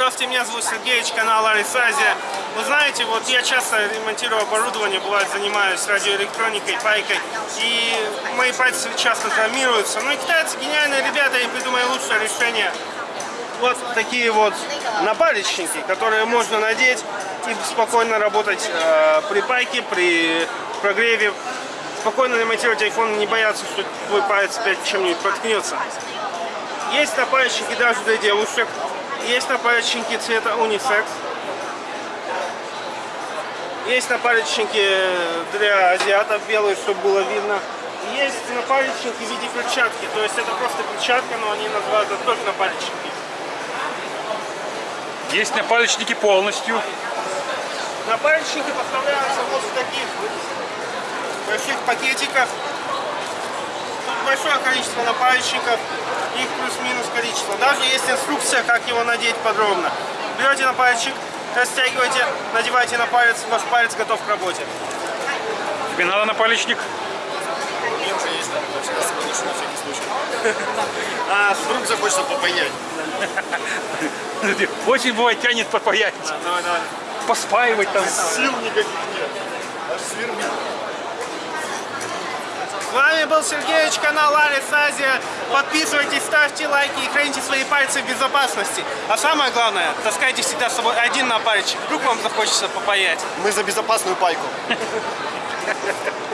меня зовут Сергеевич, канал Арис Азия. Вы знаете, вот я часто ремонтирую оборудование, бывает занимаюсь радиоэлектроникой, пайкой, и мои пальцы часто травмируются. Ну и китайцы гениальные ребята, им придумали лучшее решение. Вот такие вот напалечники, которые можно надеть и спокойно работать э, при пайке, при прогреве. Спокойно ремонтировать iPhone, не бояться, что твой палец опять чем-нибудь проткнется. Есть напальчики даже для девушек. Есть напальчики цвета унисекс. Есть напальчики для азиатов белые, чтобы было видно. Есть напальчики в виде перчатки. То есть это просто перчатка, но они называют это только напальчики. Есть напалечники полностью. Напальчики поставляются вот в таких больших пакетиках. Большое количество напальчиков, их плюс-минус количество. Даже есть инструкция, как его надеть подробно. Берете напальчик, растягиваете, надеваете на палец, ваш палец готов к работе. Тебе надо напалечник? Мне уже есть, на всякий случай. А, Вдруг захочется попаять. Очень бывает тянет попаять, давай, давай. поспаивать там. Сил никаких нет. Аж свербит. С вами был Сергеевич, канал Арис Азия. Подписывайтесь, ставьте лайки и храните свои пальцы в безопасности. А самое главное, таскайте всегда с собой один напальчик. Вдруг вам захочется попаять. Мы за безопасную пайку.